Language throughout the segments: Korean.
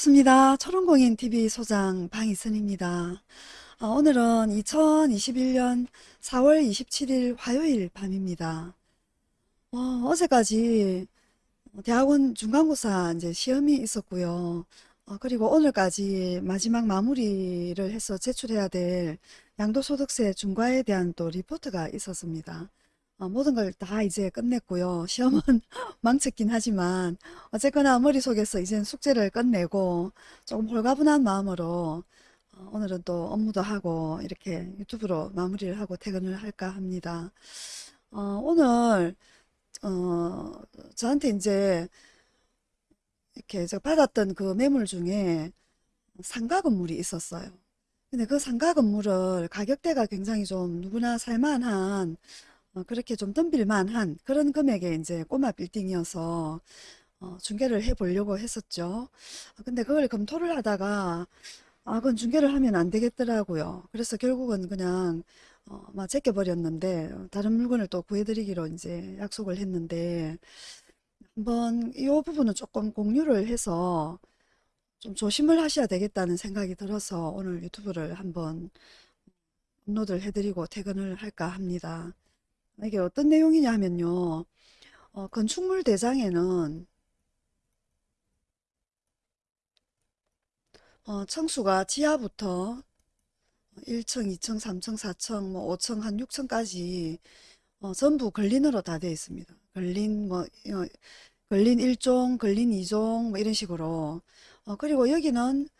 반갑습니다. 초롱공인TV 소장 방희선입니다. 어, 오늘은 2021년 4월 27일 화요일 밤입니다. 어, 제까지 대학원 중간고사 이제 시험이 있었고요. 어, 그리고 오늘까지 마지막 마무리를 해서 제출해야 될 양도소득세 중과에 대한 또 리포트가 있었습니다. 어, 모든 걸 다 이제 끝냈고요. 시험은 망쳤긴 하지만 어쨌거나 머릿속에서 이젠 숙제를 끝내고 조금 홀가분한 마음으로 어, 오늘은 또 업무도 하고 이렇게 유튜브로 마무리를 하고 퇴근을 할까 합니다. 어, 오늘 어, 저한테 이제 이렇게 제가 받았던 그 매물 중에 상가 건물이 있었어요. 근데 그 상가 건물을 가격대가 굉장히 좀 누구나 살만한 어, 그렇게 좀 덤빌만한 그런 금액의 이제 꼬마 빌딩이어서 어, 중개를 해 보려고 했었죠. 어, 근데 그걸 검토를 하다가 아, 그건 중개를 하면 안 되겠더라고요. 그래서 결국은 그냥 어, 막 제껴버렸는데 다른 물건을 또 구해드리기로 이제 약속을 했는데 한번 이 부분은 조금 공유를 해서 좀 조심을 하셔야 되겠다는 생각이 들어서 오늘 유튜브를 한번 업로드를 해드리고 퇴근을 할까 합니다. 이게 어떤 내용이냐 하면요. 어, 건축물 대장에는 어, 층수가 지하부터 1층, 2층, 3층, 4층, 뭐 5층, 한 6층까지 어, 전부 걸린으로 다 되어 있습니다. 걸린 뭐 어, 걸린 1종, 걸린 2종 뭐 이런 식으로 어, 그리고 여기는 어,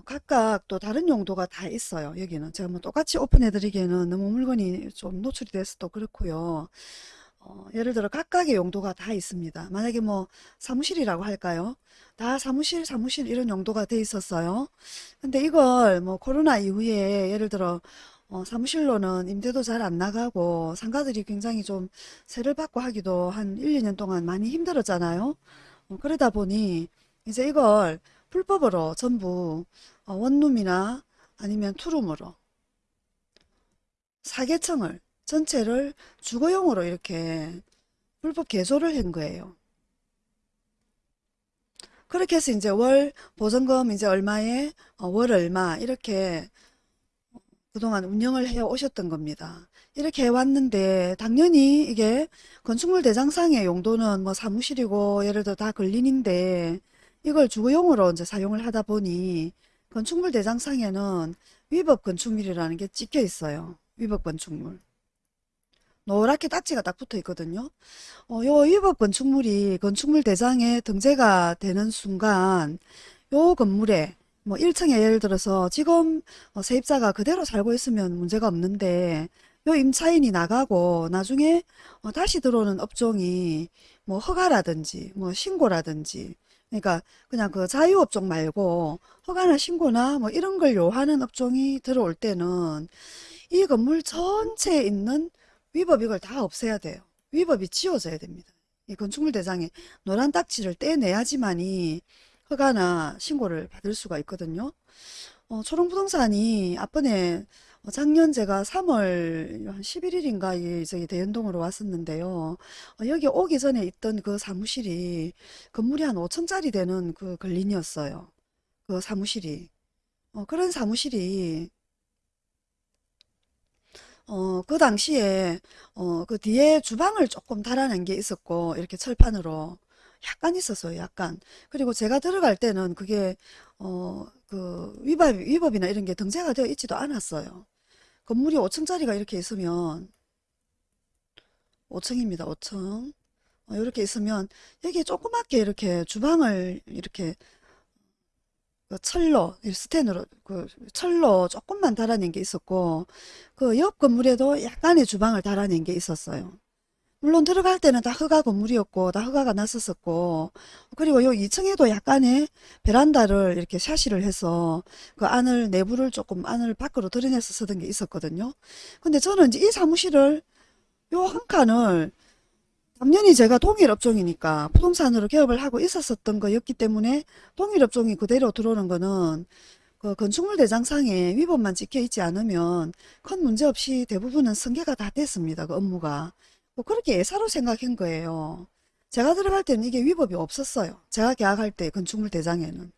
각각 또 다른 용도가 다 있어요. 여기는 제가 뭐 똑같이 오픈해 드리기에는 너무 물건이 좀 노출이 돼서 또 그렇고요. 어, 예를 들어 각각의 용도가 다 있습니다. 만약에 뭐 사무실이라고 할까요? 다 사무실 사무실 이런 용도가 돼 있었어요. 근데 이걸 뭐 코로나 이후에 예를 들어 어, 사무실로는 임대도 잘 안 나가고 상가들이 굉장히 좀 세를 받고 하기도 한 1, 2년 동안 많이 힘들었잖아요. 어, 그러다 보니 이제 이걸 불법으로 전부 어, 원룸이나 아니면 투룸으로 사계층을 전체를 주거용으로 이렇게 불법 개조를 한 거예요. 그렇게 해서 이제 월 보증금 이제 얼마에 어, 월 얼마 이렇게 그동안 운영을 해 오셨던 겁니다. 이렇게 해왔는데 당연히 이게 건축물 대장상의 용도는 뭐 사무실이고 예를 들어 다 근린인데 이걸 주거용으로 이제 사용을 하다 보니 건축물 대장상에는 위법 건축물이라는 게 찍혀 있어요. 위법 건축물. 노랗게 딱지가 딱 붙어 있거든요. 어, 요 위법 건축물이 건축물 대장에 등재가 되는 순간 요 건물에 뭐 1층에 예를 들어서 지금 어, 세입자가 그대로 살고 있으면 문제가 없는데 요 임차인이 나가고 나중에 어, 다시 들어오는 업종이 뭐 허가라든지 뭐 신고라든지 그러니까 그냥 그 자유업종 말고 허가나 신고나 뭐 이런 걸 요하는 업종이 들어올 때는 이 건물 전체에 있는 위법 이걸 다 없애야 돼요. 위법이 지워져야 됩니다. 이 건축물 대장에 노란 딱지를 떼내야지만이 허가나 신고를 받을 수가 있거든요. 어, 초롱부동산이 앞번에 어, 작년 제가 3월 한 11일인가 저기 대연동으로 왔었는데요. 어, 여기 오기 전에 있던 그 사무실이 건물이 한 5층짜리 되는 그 근린이었어요. 그 사무실이. 어, 그런 사무실이 어, 그 당시에 어, 그 뒤에 주방을 조금 달아낸 게 있었고 이렇게 철판으로 약간 있었어요. 약간. 그리고 제가 들어갈 때는 그게 어, 그 위법, 위법이나 이런 게 등재가 되어 있지도 않았어요. 건물이 5층짜리가 이렇게 있으면 5층입니다. 5층. 어, 이렇게 있으면 여기에 조그맣게 이렇게 주방을 이렇게 그 철로 스텐으로 그 철로 조금만 달아낸 게 있었고 그 옆 건물에도 약간의 주방을 달아낸 게 있었어요. 물론 들어갈 때는 다 허가 건물이었고 다 허가가 났었었고 그리고 요 2층에도 약간의 베란다를 이렇게 샤시를 해서 그 안을 내부를 조금 안을 밖으로 드러내서 쓰던 게 있었거든요. 근데 저는 이제 이 사무실을 요 한 칸을 당연히 제가 동일업종이니까 부동산으로 개업을 하고 있었었던 거였기 때문에 동일업종이 그대로 들어오는 거는 그 건축물 대장상에 위법만 찍혀 있지 않으면 큰 문제 없이 대부분은 승계가 다 됐습니다. 그 업무가. 뭐 그렇게 예사로 생각한 거예요. 제가 들어갈 때는 이게 위법이 없었어요. 제가 계약할 때 건축물 대장에는.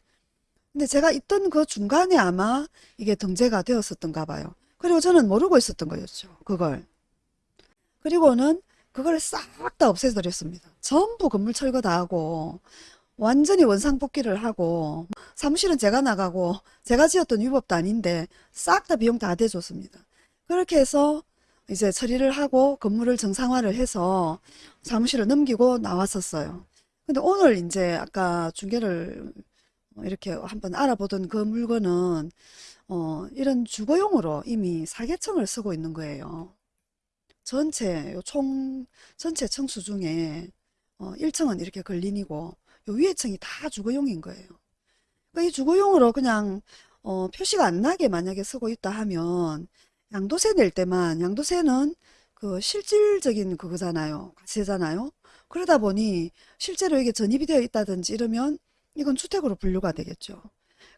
근데 제가 있던 그 중간에 아마 이게 등재가 되었었던가 봐요. 그리고 저는 모르고 있었던 거였죠. 그걸. 그리고는 그걸 싹 다 없애버렸습니다. 전부 건물 철거 다 하고 완전히 원상복귀를 하고 사무실은 제가 나가고 제가 지었던 위법도 아닌데 싹 다 비용 다 대줬습니다. 그렇게 해서 이제 처리를 하고 건물을 정상화를 해서 사무실을 넘기고 나왔었어요. 근데 오늘 이제 아까 중개를 이렇게 한번 알아보던 그 물건은 어, 이런 주거용으로 이미 사개청을 쓰고 있는 거예요. 전체 요총 전체 층수 중에 어, 1층은 이렇게 근린이고 요 위에 층이 다 주거용인 거예요. 그러니까 이 주거용으로 그냥 어, 표시가 안 나게 만약에 쓰고 있다 하면 양도세 낼 때만 양도세는 그 실질적인 그거잖아요. 과세잖아요. 그러다 보니 실제로 이게 전입이 되어 있다든지 이러면 이건 주택으로 분류가 되겠죠.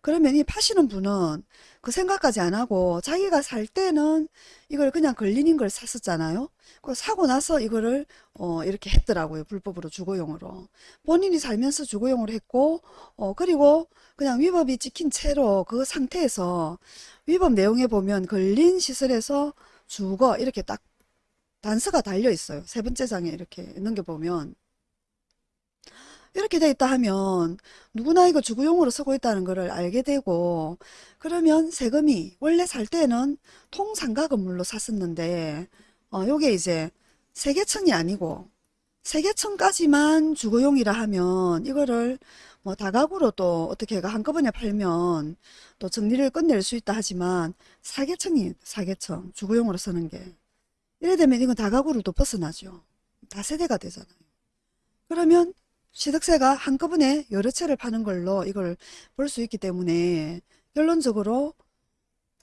그러면 이 파시는 분은 그 생각까지 안 하고 자기가 살 때는 이걸 그냥 걸리는 걸 샀었잖아요. 그 사고 나서 이거를 어 이렇게 했더라고요. 불법으로 주거용으로. 본인이 살면서 주거용으로 했고 어 그리고 그냥 위법이 찍힌 채로 그 상태에서 위법 내용에 보면 걸린 시설에서 주거 이렇게 딱 단서가 달려 있어요. 세 번째 장에 이렇게 넘겨보면 이렇게 돼 있다 하면 누구나 이거 주거용으로 쓰고 있다는 것을 알게 되고 그러면 세금이 원래 살 때는 통상가 건물로 샀었는데 어 요게 이제 세개층이 아니고 세개층까지만 주거용이라 하면 이거를 뭐 다가구로 또 어떻게 가 한꺼번에 팔면 또 정리를 끝낼 수 있다 하지만 사개층이 사개층 주거용으로 쓰는 게 이래 되면 이건 다가구를 또 벗어나죠. 다세대가 되잖아요. 그러면 취득세가 한꺼번에 여러 채를 파는 걸로 이걸 볼 수 있기 때문에 결론적으로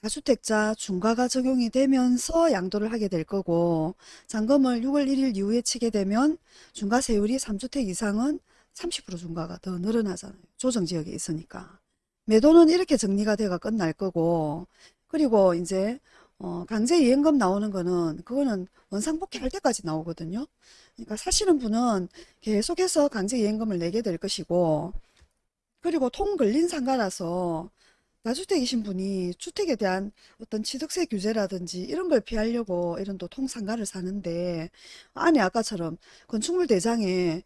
다주택자 중과가 적용이 되면서 양도를 하게 될 거고 잔금을 6월 1일 이후에 치게 되면 중과세율이 3주택 이상은 30% 중과가 더 늘어나잖아요. 조정지역에 있으니까. 매도는 이렇게 정리가 돼가 끝날 거고 그리고 이제 어, 강제 이행금 나오는 거는 그거는 원상복귀 할 때까지 나오거든요. 그러니까 사시는 분은 계속해서 강제 이행금을 내게 될 것이고 그리고 통 걸린 상가라서 다주택이신 분이 주택에 대한 어떤 취득세 규제라든지 이런 걸 피하려고 이런 또 통상가를 사는데 안에 아까처럼 건축물 대장에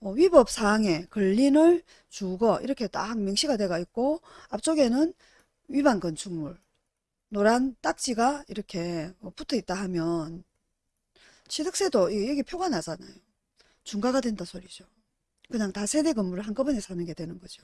어, 위법 사항에 걸린을 주거 이렇게 딱 명시가 돼가 있고 앞쪽에는 위반 건축물 노란 딱지가 이렇게 어, 붙어 있다 하면 취득세도 이- 여기 표가 나잖아요. 중과가 된다 소리죠. 그냥 다 세대 건물을 한꺼번에 사는 게 되는 거죠.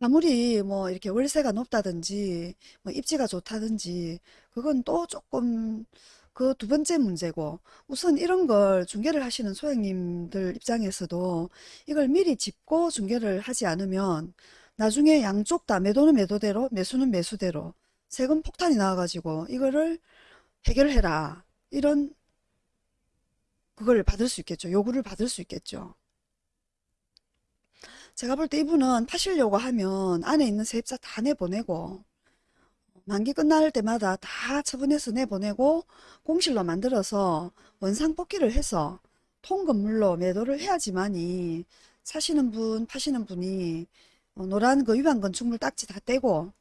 아무리 뭐 이렇게 월세가 높다든지 뭐 입지가 좋다든지 그건 또 조금 그 두 번째 문제고 우선 이런 걸 중개를 하시는 소장님들 입장에서도 이걸 미리 짚고 중개를 하지 않으면 나중에 양쪽 다 매도는 매도대로 매수는 매수대로 세금 폭탄이 나와가지고 이거를 해결해라 이런 그걸 받을 수 있겠죠. 요구를 받을 수 있겠죠. 제가 볼 때 이분은 파시려고 하면 안에 있는 세입자 다 내보내고 만기 끝날 때마다 다 처분해서 내보내고 공실로 만들어서 원상 복귀를 해서 통건물로 매도를 해야지만이 사시는 분, 파시는 분이 어, 노란 그 위반 건축물 딱지 다 떼고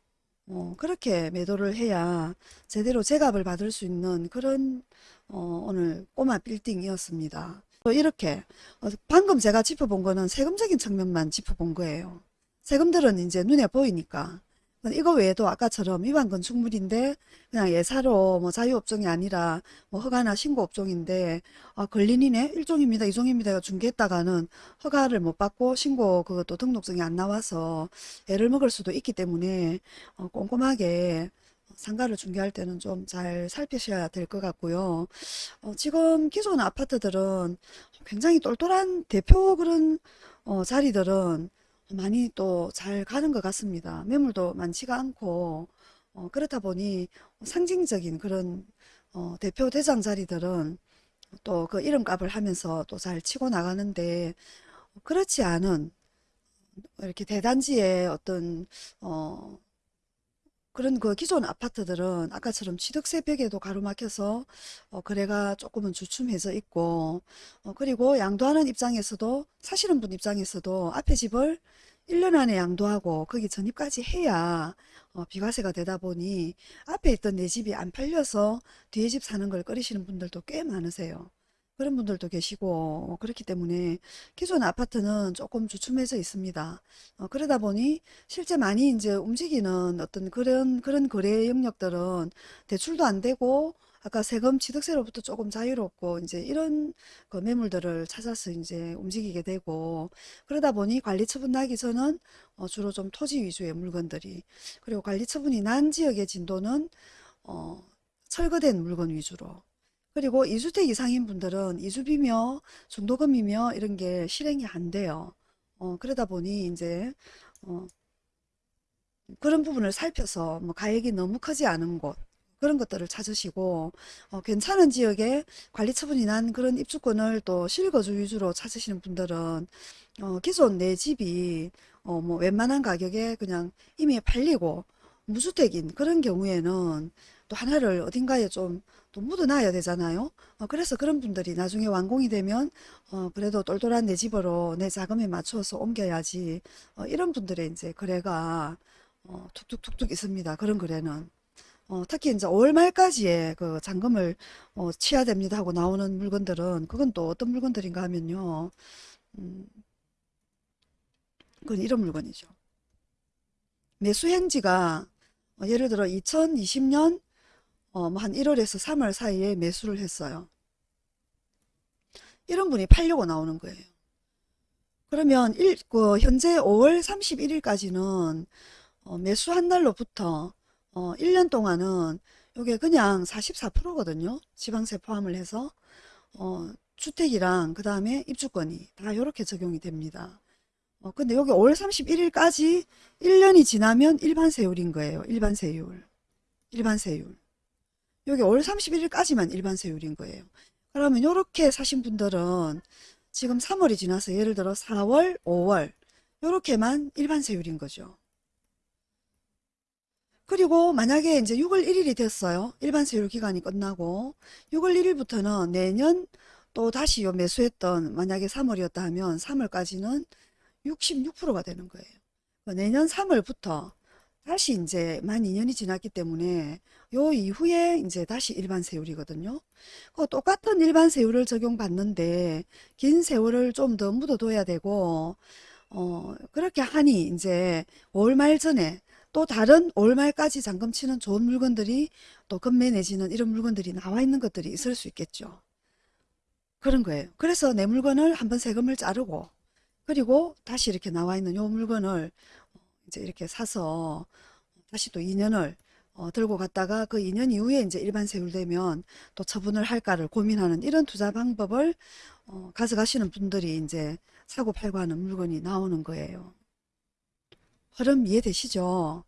어, 그렇게 매도를 해야 제대로 제값을 받을 수 있는 그런 어, 오늘 꼬마 빌딩이었습니다. 또 이렇게 어, 방금 제가 짚어본 거는 세금적인 측면만 짚어본 거예요. 세금들은 이제 눈에 보이니까 이거 외에도 아까처럼 위반 건축물인데 그냥 예사로 뭐 자유업종이 아니라 뭐 허가나 신고업종인데 아 걸린이네 일종입니다 이종입니다 중개했다가는 허가를 못 받고 신고 그것도 등록증이 안 나와서 애를 먹을 수도 있기 때문에 어, 꼼꼼하게 상가를 중개할 때는 좀 잘 살피셔야 될 것 같고요. 어, 지금 기존 아파트들은 굉장히 똘똘한 대표 그런 어, 자리들은 많이 또 잘 가는 것 같습니다. 매물도 많지가 않고 어, 그렇다 보니 상징적인 그런 어, 대표 대장 자리들은 또 그 이름값을 하면서 또 잘 치고 나가는데 그렇지 않은 이렇게 대단지의 어떤 어, 그런 그 기존 아파트들은 아까처럼 취득세 벽에도 가로막혀서 어, 거래가 조금은 주춤해져 있고 어, 그리고 양도하는 입장에서도 사시는 분 입장에서도 앞에 집을 1년 안에 양도하고 거기 전입까지 해야 어, 비과세가 되다 보니 앞에 있던 내 집이 안 팔려서 뒤에 집 사는 걸 꺼리시는 분들도 꽤 많으세요. 그런 분들도 계시고 어, 그렇기 때문에 기존 아파트는 조금 주춤해져 있습니다. 어, 그러다 보니 실제 많이 이제 움직이는 어떤 그런 그런 거래 영역들은 대출도 안 되고 아까 세금 취득세로부터 조금 자유롭고 이제 이런 그 매물들을 찾아서 이제 움직이게 되고 그러다 보니 관리 처분 나기 전은 어, 주로 좀 토지 위주의 물건들이 그리고 관리 처분이 난 지역의 진도는 어, 철거된 물건 위주로 그리고 2주택 이상인 분들은 이주비며 중도금이며 이런 게 실행이 안 돼요. 어, 그러다 보니 이제 어, 그런 부분을 살펴서 뭐 가액이 너무 크지 않은 곳 그런 것들을 찾으시고 어, 괜찮은 지역에 관리 처분이 난 그런 입주권을 또 실거주 위주로 찾으시는 분들은 어, 기존 내 집이 어, 뭐 웬만한 가격에 그냥 이미 팔리고 무주택인 그런 경우에는 또 하나를 어딘가에 좀 또 묻어놔야 되잖아요. 어, 그래서 그런 분들이 나중에 완공이 되면 어, 그래도 똘똘한 내 집으로 내 자금에 맞춰서 옮겨야지 어, 이런 분들의 이제 거래가 어, 툭툭툭툭 있습니다. 그런 거래는. 어, 특히 이제 5월 말까지의 그 잔금을 어, 치야 됩니다 하고 나오는 물건들은 그건 또 어떤 물건들인가 하면요. 음, 그건 이런 물건이죠. 매수 행지가 어, 예를 들어 2020년 어, 뭐한 1월에서 3월 사이에 매수를 했어요. 이런 분이 팔려고 나오는 거예요. 그러면 일, 그 현재 5월 31일까지는 어, 매수한 날로부터 어, 1년 동안은 이게 그냥 44%거든요. 지방세 포함을 해서 어, 주택이랑 그 다음에 입주권이 다 이렇게 적용이 됩니다. 어, 근데 여기 5월 31일까지 1년이 지나면 일반 세율인 거예요. 일반 세율. 일반 세율. 여기 5월 31일까지만 일반 세율인 거예요. 그러면 이렇게 사신 분들은 지금 3월이 지나서 예를 들어 4월, 5월 요렇게만 일반 세율인 거죠. 그리고 만약에 이제 6월 1일이 됐어요. 일반 세율 기간이 끝나고 6월 1일부터는 내년 또 다시 요 매수했던 만약에 3월이었다 하면 3월까지는 66%가 되는 거예요. 그러니까 내년 3월부터 다시 이제 만 2년이 지났기 때문에 요 이후에 이제 다시 일반 세율이거든요. 그 똑같은 일반 세율을 적용받는데 긴 세월을 좀 더 묻어둬야 되고 어 그렇게 하니 이제 5월 말 전에 또 다른 5월 말까지 잔금 치는 좋은 물건들이 또 금매 내지는 이런 물건들이 나와 있는 것들이 있을 수 있겠죠. 그런 거예요. 그래서 내 물건을 한번 세금을 자르고 그리고 다시 이렇게 나와 있는 요 물건을 이제 이렇게 사서 다시 또 2년을 어, 들고 갔다가 그 2년 이후에 이제 일반 세율되면 또 처분을 할까를 고민하는 이런 투자 방법을 어, 가져가시는 분들이 이제 사고 팔고 하는 물건이 나오는 거예요. 흐름 이해되시죠?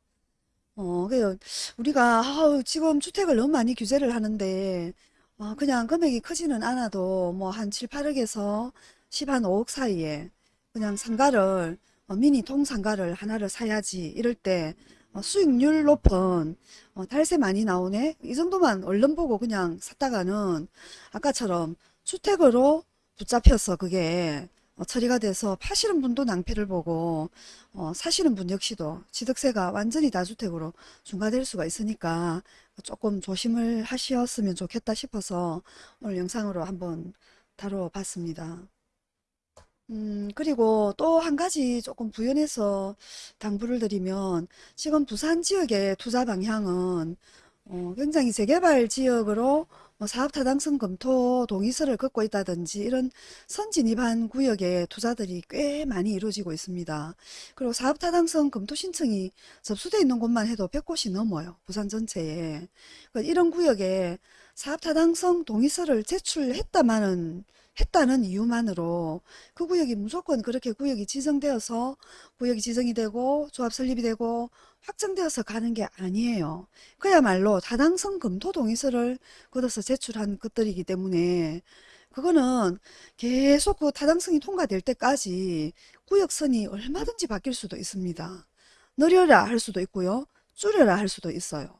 어, 그 우리가 아우, 지금 주택을 너무 많이 규제를 하는데 어, 그냥 금액이 크지는 않아도 뭐 한 7, 8억에서 10, 한 5억 사이에 그냥 상가를 어, 미니 통상가를 하나를 사야지 이럴 때 어, 수익률 높은 어, 탈세 많이 나오네 이 정도만 얼른 보고 그냥 샀다가는 아까처럼 주택으로 붙잡혀서 그게 어, 처리가 돼서 파시는 분도 낭패를 보고 어, 사시는 분 역시도 취득세가 완전히 다주택으로 중과될 수가 있으니까 조금 조심을 하셨으면 좋겠다 싶어서 오늘 영상으로 한번 다뤄봤습니다. 음, 그리고 또 한 가지 조금 부연해서 당부를 드리면 지금 부산 지역의 투자 방향은 어, 굉장히 재개발 지역으로 뭐 사업 타당성 검토 동의서를 긋고 있다든지 이런 선진입한 구역의 투자들이 꽤 많이 이루어지고 있습니다. 그리고 사업 타당성 검토 신청이 접수되어 있는 곳만 해도 100곳이 넘어요. 부산 전체에. 그러니까 이런 구역에 사업 타당성 동의서를 제출했다마는 했다는 이유만으로 그 구역이 무조건 그렇게 구역이 지정되어서 구역이 지정이 되고 조합 설립이 되고 확정되어서 가는 게 아니에요. 그야말로 타당성 검토 동의서를 걷어서 제출한 것들이기 때문에 그거는 계속 그 타당성이 통과될 때까지 구역선이 얼마든지 바뀔 수도 있습니다. 느려라 할 수도 있고요. 줄여라 할 수도 있어요.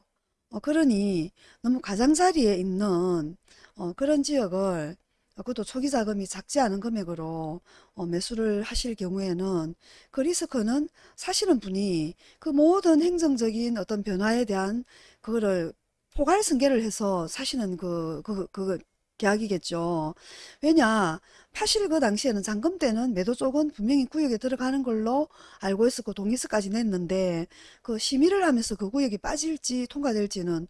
어, 그러니 너무 가장자리에 있는 어, 그런 지역을 어, 그것도 초기 자금이 작지 않은 금액으로 어, 매수를 하실 경우에는 그 리스크는 사시는 분이 그 모든 행정적인 어떤 변화에 대한 그거를 포괄승계를 해서 사시는 그, 그, 그 계약이겠죠. 왜냐, 파실 그 당시에는 잔금 때는 매도 쪽은 분명히 구역에 들어가는 걸로 알고 있었고 동의서까지 냈는데 그 심의를 하면서 그 구역이 빠질지 통과될지는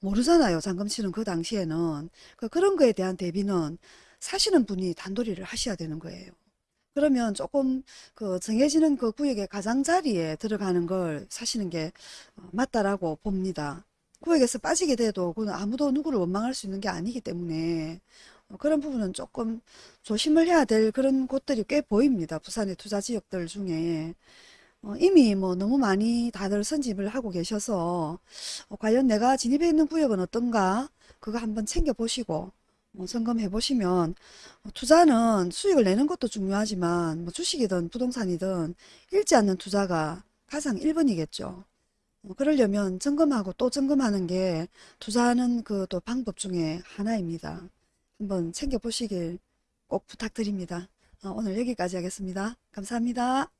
모르잖아요. 잔금 치는 그 당시에는. 그 그런 거에 대한 대비는 사시는 분이 단도리를 하셔야 되는 거예요. 그러면 조금 그 정해지는 그 구역의 가장자리에 들어가는 걸 사시는 게 어, 맞다라고 봅니다. 구역에서 빠지게 돼도 그건 아무도 누구를 원망할 수 있는 게 아니기 때문에 어, 그런 부분은 조금 조심을 해야 될 그런 곳들이 꽤 보입니다. 부산의 투자 지역들 중에. 어, 이미 뭐 너무 많이 다들 선집을 하고 계셔서 어, 과연 내가 진입해 있는 구역은 어떤가 그거 한번 챙겨보시고 뭐 점검해 보시면 어, 투자는 수익을 내는 것도 중요하지만 뭐 주식이든 부동산이든 잃지 않는 투자가 가장 1번이겠죠. 어, 그러려면 점검하고 또 점검하는 게 투자하는 그 또 방법 중에 하나입니다. 한번 챙겨보시길 꼭 부탁드립니다. 어, 오늘 여기까지 하겠습니다. 감사합니다.